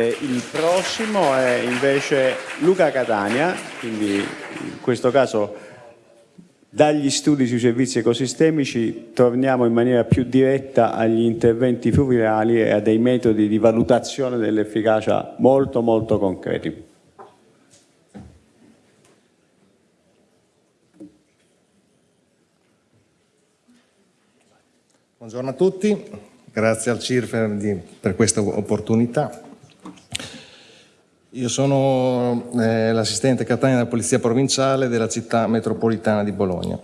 Il prossimo è invece Luca Catania, quindi in questo caso dagli studi sui servizi ecosistemici torniamo in maniera più diretta agli interventi fluviali e a dei metodi di valutazione dell'efficacia molto molto concreti. Buongiorno a tutti, grazie al CIRFE per questa opportunità. Io sono eh, l'assistente Catania della Polizia Provinciale della città metropolitana di Bologna.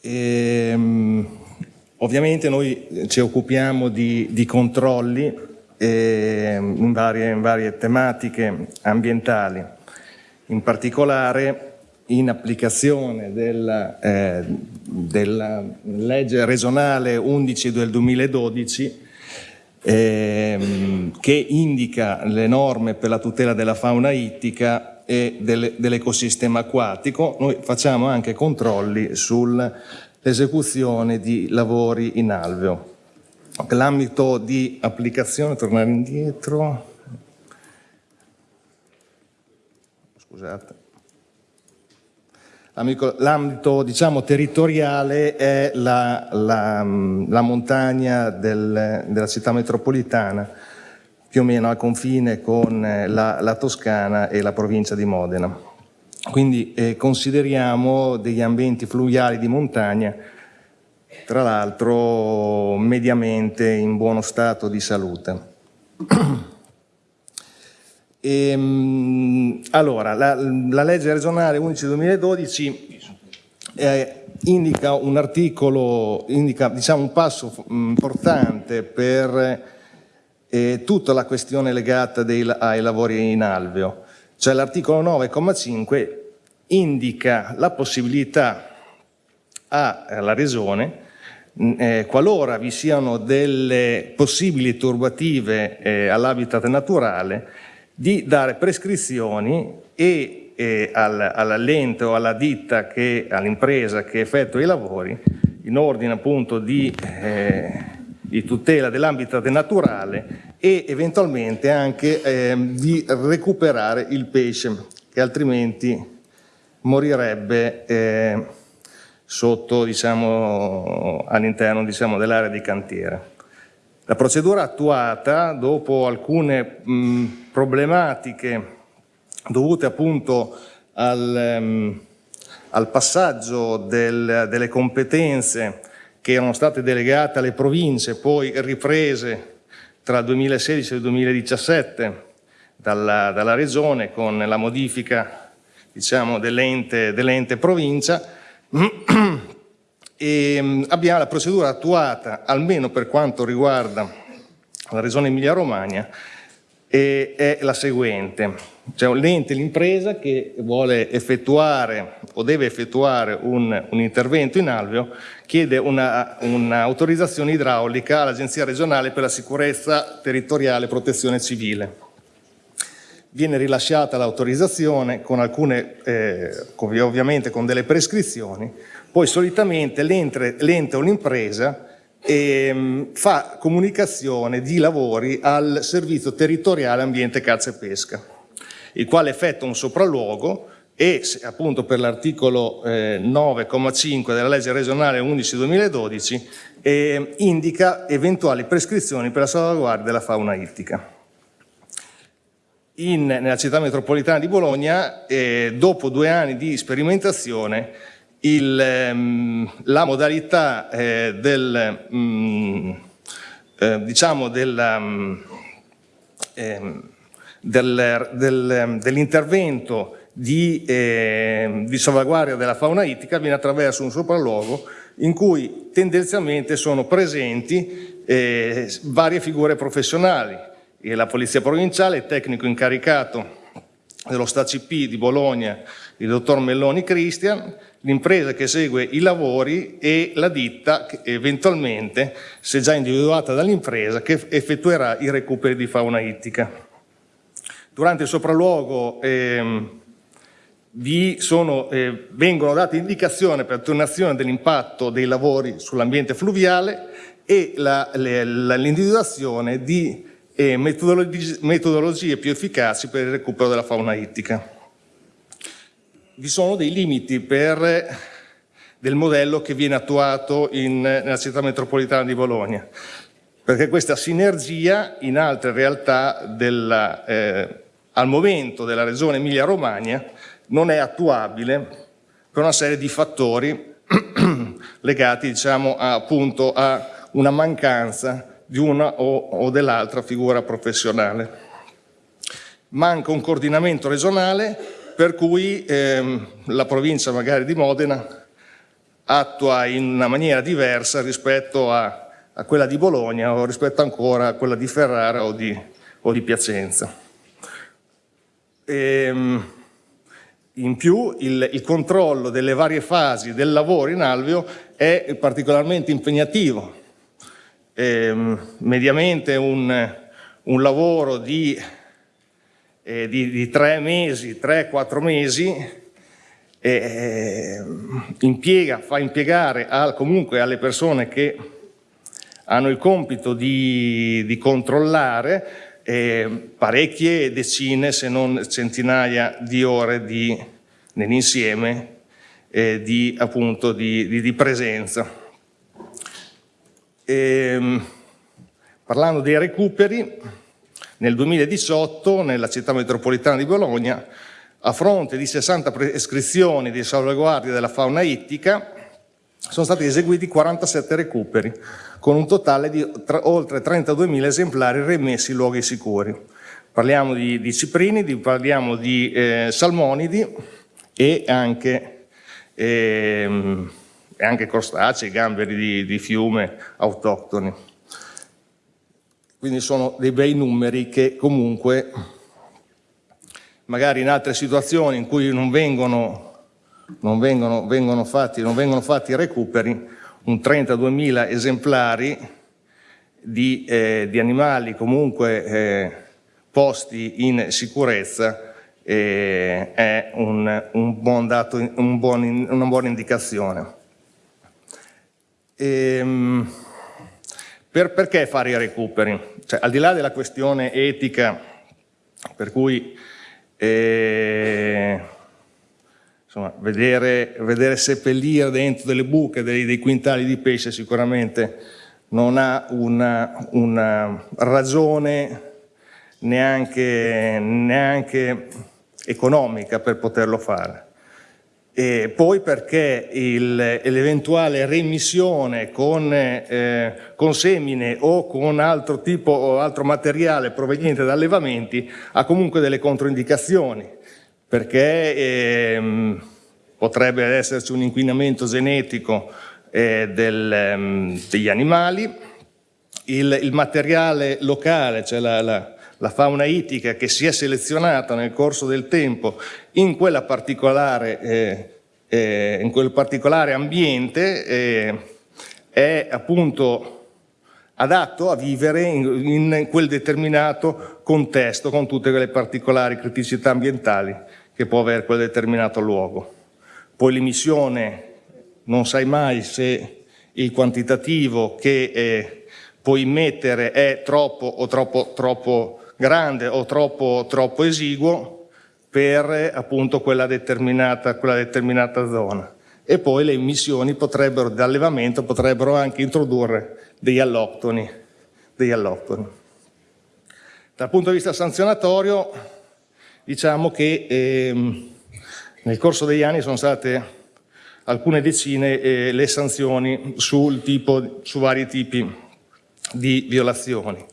E, um, ovviamente noi ci occupiamo di, di controlli eh, in, varie, in varie tematiche ambientali, in particolare in applicazione della, eh, della legge regionale 11 del 2012 ehm, che indica le norme per la tutela della fauna ittica e dell'ecosistema acquatico. Noi facciamo anche controlli sull'esecuzione di lavori in alveo. L'ambito di applicazione, tornare indietro, scusate. L'ambito diciamo, territoriale è la, la, la montagna del, della città metropolitana, più o meno a confine con la, la Toscana e la provincia di Modena. Quindi eh, consideriamo degli ambienti fluviali di montagna, tra l'altro mediamente in buono stato di salute. Ehm, allora, la, la, legge regionale 11-2012 eh, indica un articolo, indica diciamo, un passo importante per eh, tutta la questione legata dei, ai lavori in alveo. Cioè l'articolo 9,5 indica la possibilità alla Regione eh, qualora vi siano delle possibili turbative eh, all'habitat naturale di dare prescrizioni e eh, all'ente o alla ditta, all'impresa che effettua i lavori, in ordine appunto di, eh, di tutela dell'ambito naturale e eventualmente anche eh, di recuperare il pesce che altrimenti morirebbe eh, sotto, diciamo, all'interno diciamo, dell'area di cantiere. La procedura attuata, dopo alcune mh, problematiche dovute appunto al, um, al passaggio del, delle competenze che erano state delegate alle province, poi riprese tra il 2016 e il 2017 dalla, dalla Regione con la modifica diciamo, dell'ente dell provincia, e ehm, abbiamo la procedura attuata, almeno per quanto riguarda la Regione Emilia-Romagna, è la seguente. C'è un l'ente, l'impresa che vuole effettuare o deve effettuare un, un intervento in alveo, chiede un'autorizzazione un idraulica all'Agenzia regionale per la sicurezza territoriale e protezione civile. Viene rilasciata l'autorizzazione con alcune, eh, ovviamente con delle prescrizioni, poi solitamente l'ente o l'impresa ehm, fa comunicazione di lavori al servizio territoriale ambiente caccia e pesca, il quale effettua un sopralluogo e appunto per l'articolo eh, 9,5 della legge regionale 11-2012 eh, indica eventuali prescrizioni per la salvaguardia della fauna ittica. In, nella città metropolitana di Bologna, eh, dopo due anni di sperimentazione, il, ehm, la modalità eh, del, mm, eh, diciamo della, ehm, del, del, ehm, dell'intervento di, eh, di, salvaguardia della fauna ittica viene attraverso un sopralluogo in cui tendenzialmente sono presenti eh, varie figure professionali, la Polizia Provinciale, il tecnico incaricato dello STACP di Bologna, il dottor Melloni Cristian, l'impresa che segue i lavori e la ditta eventualmente, se già individuata dall'impresa, che effettuerà i recuperi di fauna ittica. Durante il sopralluogo ehm, sono, eh, vengono date indicazioni per attenuazione dell'impatto dei lavori sull'ambiente fluviale e l'individuazione di e metodologie, metodologie più efficaci per il recupero della fauna ittica. Vi sono dei limiti per, del modello che viene attuato in, nella città metropolitana di Bologna, perché questa sinergia in altre realtà della, eh, al momento della regione Emilia-Romagna non è attuabile per una serie di fattori legati diciamo, a, appunto a una mancanza di una o, o dell'altra figura professionale. Manca un coordinamento regionale per cui ehm, la provincia magari di Modena attua in una maniera diversa rispetto a, a, quella di Bologna o rispetto ancora a quella di Ferrara o di, o di Piacenza. Ehm, in più il, il, controllo delle varie fasi del lavoro in alveo è particolarmente impegnativo eh, mediamente un, un lavoro di, eh, di, di, tre mesi, tre, quattro mesi, eh, impiega, fa impiegare al, comunque alle persone che hanno il compito di, di controllare eh, parecchie decine se non centinaia di ore di, nell'insieme eh, di, appunto, di, presenza. E, ehm, parlando dei recuperi, nel 2018 nella città metropolitana di Bologna, a fronte di 60 prescrizioni di salvaguardia della fauna ittica, sono stati eseguiti 47 recuperi, con un totale di oltre 32.000 esemplari remessi in luoghi sicuri. Parliamo di, di ciprini, di, parliamo di eh, salmonidi e anche eh, anche crostacei, gamberi di, di fiume autoctoni. Quindi sono dei bei numeri che comunque magari in altre situazioni in cui non vengono, non vengono, vengono fatti, non vengono fatti recuperi, un 32.000 esemplari di, eh, di, animali comunque eh, posti in sicurezza eh, è un, un buon dato, un buon, una buona indicazione. Ehm, per, perché fare i recuperi? Cioè, al di là della questione etica, per cui eh, insomma, vedere, vedere, seppellire dentro delle buche dei, dei, quintali di pesce sicuramente non ha una, una ragione neanche, neanche economica per poterlo fare. E poi perché l'eventuale remissione con, eh, con, semine o con altro tipo o altro materiale proveniente da allevamenti ha comunque delle controindicazioni, perché ehm, potrebbe esserci un inquinamento genetico eh, del, ehm, degli animali, il, il, materiale locale, cioè la, la, la fauna ittica che si è selezionata nel corso del tempo in, particolare, eh, eh, in quel particolare ambiente eh, è appunto adatto a vivere in, in, quel determinato contesto con tutte quelle particolari criticità ambientali che può avere quel determinato luogo. Poi l'emissione non sai mai se il quantitativo che eh, puoi immettere è troppo o troppo, troppo grande o troppo, troppo esiguo per appunto quella determinata, quella determinata zona. E poi le emissioni potrebbero, d'allevamento potrebbero anche introdurre degli alloctoni, degli alloctoni. Dal punto di vista sanzionatorio, diciamo che ehm, nel corso degli anni sono state alcune decine eh, le sanzioni tipo, su vari tipi di violazioni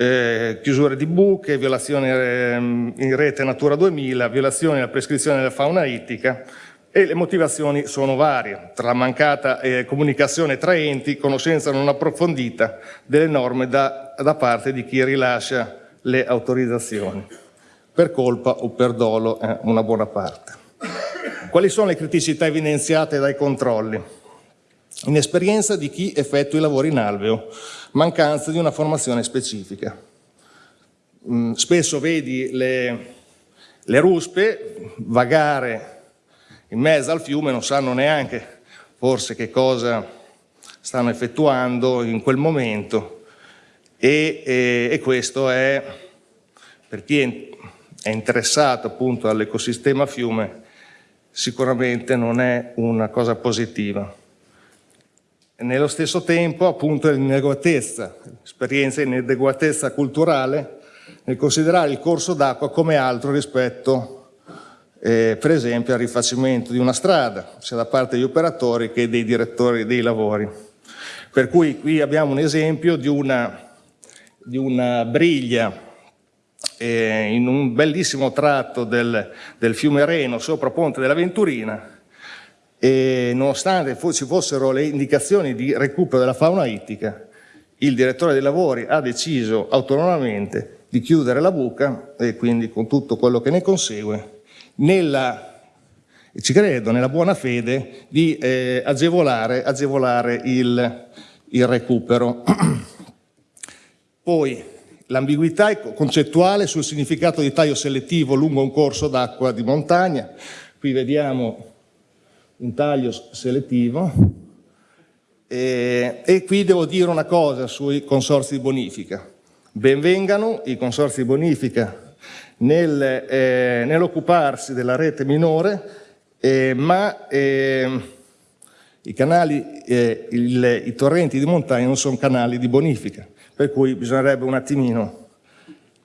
eh, chiusure di buche, violazioni eh, in rete Natura 2000, violazioni della prescrizione della fauna ittica e le motivazioni sono varie, tra la mancata eh, comunicazione tra enti, conoscenza non approfondita delle norme da, da parte di chi rilascia le autorizzazioni, per colpa o per dolo eh, una buona parte. Quali sono le criticità evidenziate dai controlli? Inesperienza di chi effettua i lavori in alveo, mancanza di una formazione specifica. Mm, spesso vedi le, le ruspe vagare in mezzo al fiume, non sanno neanche forse che cosa stanno effettuando in quel momento e, e, e questo è, per chi è interessato appunto all'ecosistema fiume, sicuramente non è una cosa positiva. Nello stesso tempo appunto l'inadeguatezza, esperienza in inadeguatezza culturale nel considerare il corso d'acqua come altro rispetto eh, per esempio al rifacimento di una strada, sia da parte degli operatori che dei direttori dei lavori. Per cui qui abbiamo un esempio di una, di una briglia eh, in un bellissimo tratto del, del fiume Reno sopra Ponte della Venturina e nonostante ci fossero le indicazioni di recupero della fauna ittica, il direttore dei lavori ha deciso autonomamente di chiudere la buca e quindi con tutto quello che ne consegue, nella, ci credo, nella buona fede di eh, agevolare, agevolare il, il recupero. Poi l'ambiguità concettuale sul significato di taglio selettivo lungo un corso d'acqua di montagna, qui vediamo un taglio selettivo e, e qui devo dire una cosa sui consorsi di bonifica. Benvengano i consorsi di bonifica nel, eh, nell'occuparsi della rete minore, eh, ma eh, i, canali, eh, il, i torrenti di montagna non sono canali di bonifica, per cui bisognerebbe un attimino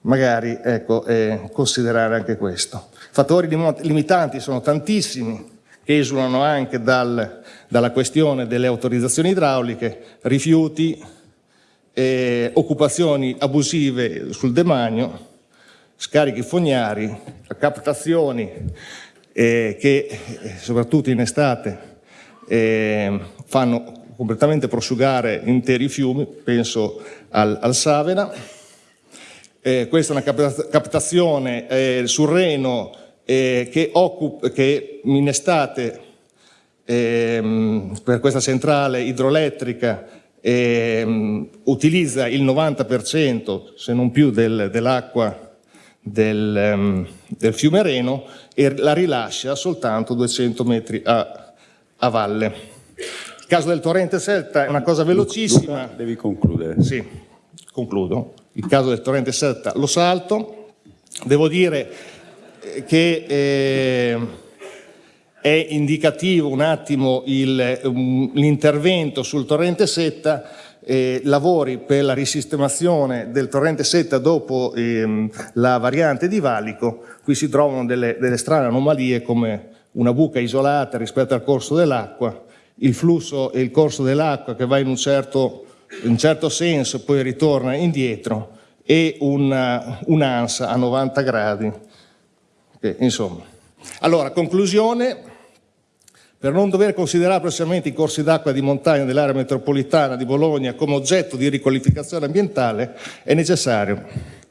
magari ecco, eh, considerare anche questo. Fattori limitanti sono tantissimi, esulano anche dal, dalla questione delle autorizzazioni idrauliche, rifiuti, eh, occupazioni abusive sul demanio, scarichi fognari, captazioni eh, che eh, soprattutto in estate eh, fanno completamente prosciugare interi fiumi, penso al, al Savena. Eh, questa è una captazione eh, sul Reno eh, che, che in estate ehm, per questa centrale idroelettrica ehm, utilizza il 90% se non più del, dell'acqua del, um, del, fiume Reno e la rilascia soltanto 200 metri a, a valle. Il caso del torrente Selta è una cosa velocissima. Luca, devi concludere. Sì, concludo. Il caso del torrente Selta lo salto. Devo dire che eh, è indicativo un attimo l'intervento sul torrente Setta, eh, lavori per la risistemazione del torrente Setta dopo ehm, la variante di Valico, qui si trovano delle, delle strane anomalie come una buca isolata rispetto al corso dell'acqua, il flusso e il corso dell'acqua che va in un certo, in un certo senso poi ritorna indietro e un'ansa a 90 gradi eh, insomma. Allora, conclusione, per non dover considerare prossimamente i corsi d'acqua di montagna dell'area metropolitana di Bologna come oggetto di riqualificazione ambientale, è necessario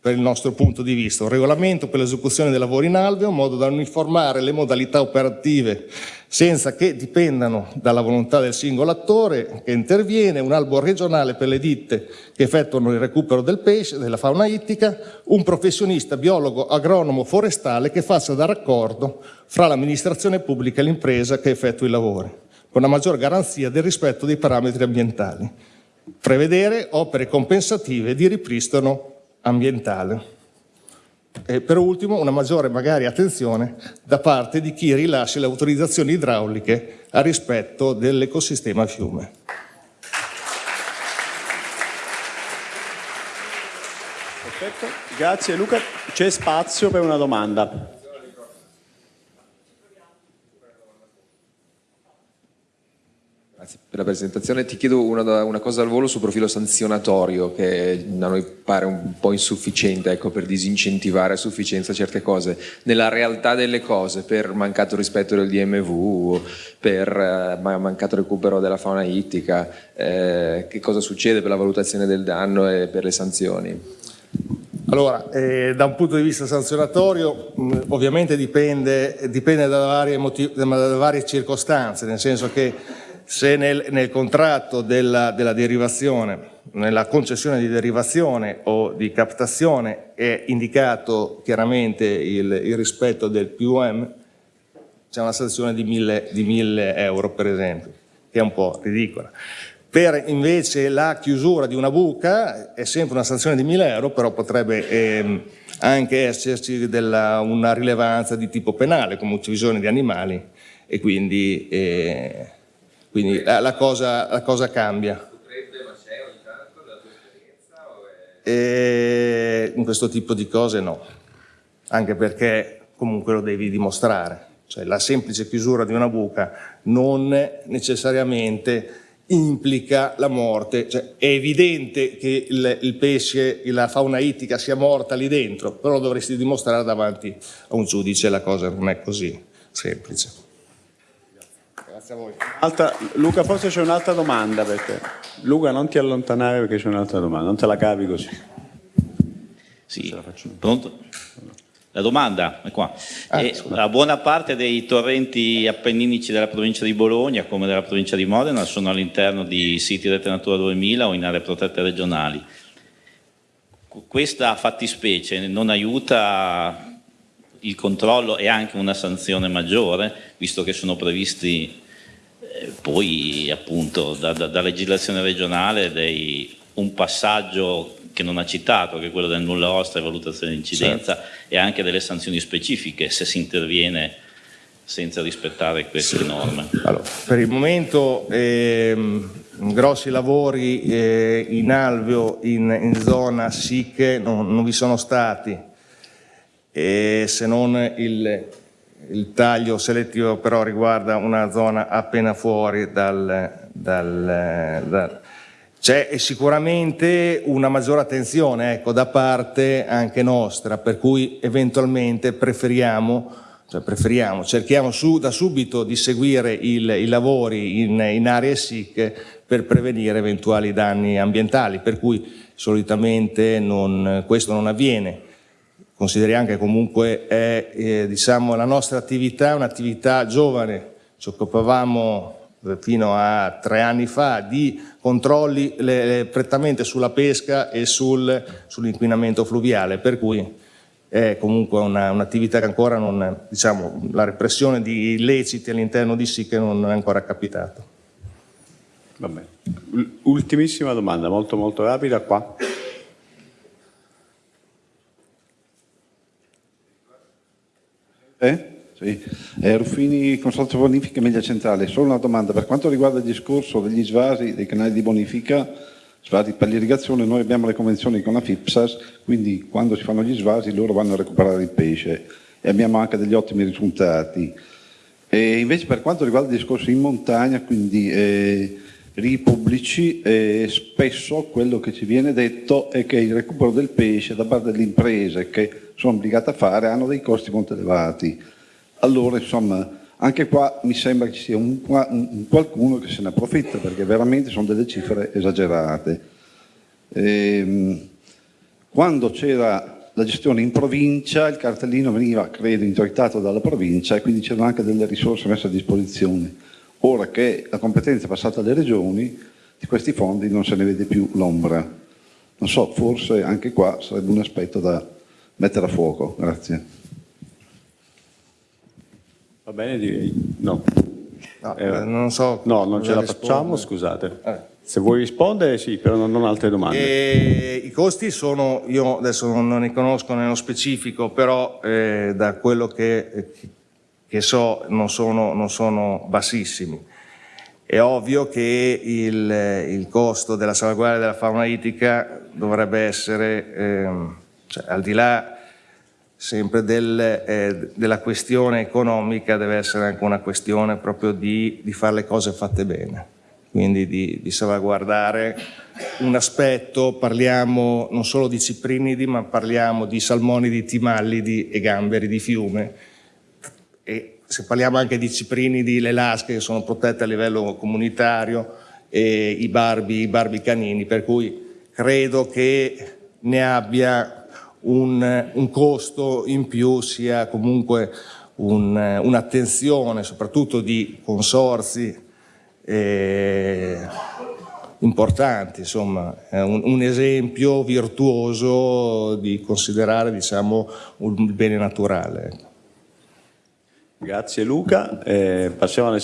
per il nostro punto di vista, un regolamento per l'esecuzione dei lavori in alveo, in modo da uniformare le modalità operative senza che dipendano dalla volontà del singolo attore che interviene, un albo regionale per le ditte che effettuano il recupero del pesce, della fauna ittica, un professionista biologo agronomo forestale che faccia da raccordo fra l'amministrazione pubblica e l'impresa che effettua i lavori, con una maggior garanzia del rispetto dei parametri ambientali. Prevedere opere compensative di ripristino ambientale. E per ultimo una maggiore magari attenzione da parte di chi rilascia le autorizzazioni idrauliche a rispetto dell'ecosistema fiume. Perfetto, grazie Luca. C'è spazio per una domanda. Grazie per la presentazione. Ti chiedo una, una, cosa al volo sul profilo sanzionatorio che a noi pare un po' insufficiente ecco, per disincentivare a sufficienza certe cose. Nella realtà delle cose, per mancato rispetto del DMV, per eh, mancato recupero della fauna ittica, eh, che cosa succede per la valutazione del danno e per le sanzioni? Allora, eh, da un punto di vista sanzionatorio mh, ovviamente dipende, dipende da, varie da varie circostanze, nel senso che se nel, nel contratto della, della, derivazione, nella concessione di derivazione o di captazione è indicato chiaramente il, il rispetto del PUM, c'è una sanzione di 1000 euro per esempio, che è un po' ridicola. Per invece la chiusura di una buca è sempre una sanzione di 1000 euro, però potrebbe ehm, anche esserci della, una rilevanza di tipo penale, come uccisione di animali, e quindi, eh, quindi la, la cosa, la cosa cambia. E in questo tipo di cose no, anche perché comunque lo devi dimostrare. Cioè, la semplice chiusura di una buca non necessariamente implica la morte. Cioè, è evidente che il, il pesce, la fauna ittica sia morta lì dentro, però dovresti dimostrare davanti a un giudice la cosa non è così semplice. Grazie a voi. Altra- Luca, forse c'è un'altra domanda per te. Luca, non ti allontanare perché c'è un'altra domanda, non te la cavi così. Sì, pronto? La domanda è qua. Ah, scusa. la buona parte dei torrenti appenninici della provincia di Bologna, come della provincia di Modena, sono all'interno di siti rete Natura 2000 o in aree protette regionali. Qu- Questa fattispecie non aiuta il controllo e anche una sanzione maggiore, visto che sono previsti poi appunto da, da- da legislazione regionale dei- un passaggio che non ha citato, che è quello del nulla osta e valutazione di incidenza e anche delle sanzioni specifiche se si interviene senza rispettare queste norme. Allora, per il momento ehm, grossi lavori eh, in alveo in, in zona SIC non, non vi sono stati, e se non il, il taglio selettivo però riguarda una zona appena fuori dal... dal- dal- c'è sicuramente una maggiore attenzione ecco, da parte anche nostra, per cui eventualmente preferiamo cioè preferiamo, cerchiamo su- da subito di seguire il- i lavori in, in aree SIC per prevenire eventuali danni ambientali, per cui solitamente non- questo non avviene. Consideriamo che comunque è, eh, diciamo, la nostra attività è un'attività giovane, ci occupavamo eh, fino a tre anni fa di controlli le- prettamente sulla pesca e sul- sull'inquinamento fluviale, per cui è comunque una- un'attività che ancora non, diciamo, la repressione di illeciti all'interno di SIC non è ancora. Ul- Ultimissima domanda, molto molto rapida qua. Eh? Sì. Eh, Ruffini, Consorzio Bonifica Media Centrale. Solo una domanda, per quanto riguarda il discorso degli svasi, dei canali di bonifica, svasi per l'irrigazione, noi abbiamo le convenzioni con la FIPSAS, quindi quando si fanno gli svasi loro vanno a recuperare il pesce e abbiamo anche degli ottimi risultati. E invece per quanto riguarda il discorso in montagna, quindi eh, pubblici, eh, spesso quello che ci viene detto è che il recupero del pesce da parte delle imprese che sono obbligate a fare hanno dei costi molto elevati. Allora, insomma, anche qua mi sembra che ci sia un, un- un qualcuno che se ne approfitta perché veramente sono delle cifre esagerate. Ehm, quando c'era la gestione in provincia, il cartellino veniva, credo, introitato dalla provincia e quindi c'erano anche delle risorse messe a disposizione. Ora che la competenza è passata alle regioni, di questi fondi non se ne vede più l'ombra. Non so, forse anche qua sarebbe un aspetto da mettere a fuoco. Grazie. Va bene, direi no. No, Eh, eh, non so No, non ce la facciamo, rispondere. scusate. Eh. Se vuoi rispondere, sì, però non, non altre domande. E I costi sono, io adesso non, non ne conosco nello specifico, però eh, da quello che, che so non sono, non sono bassissimi. È ovvio che il, il costo della salvaguardia della fauna ittica dovrebbe essere, ehm, cioè, al di là sempre del, eh, della questione economica, deve essere anche una questione proprio di, di fare le cose fatte bene, quindi di, di salvaguardare un aspetto, parliamo non solo di ciprinidi, ma parliamo di salmonidi, timallidi e gamberi di fiume. E se parliamo anche di ciprinidi, le lasche che sono protette a livello comunitario, i barbi, i barbi canini, per cui credo che ne abbia un, un costo in più, sia comunque un- un'attenzione, soprattutto di consorzi eh, importanti, insomma, un, un esempio virtuoso di considerare diciamo, un bene naturale. Grazie Luca. Eh, passiamo alle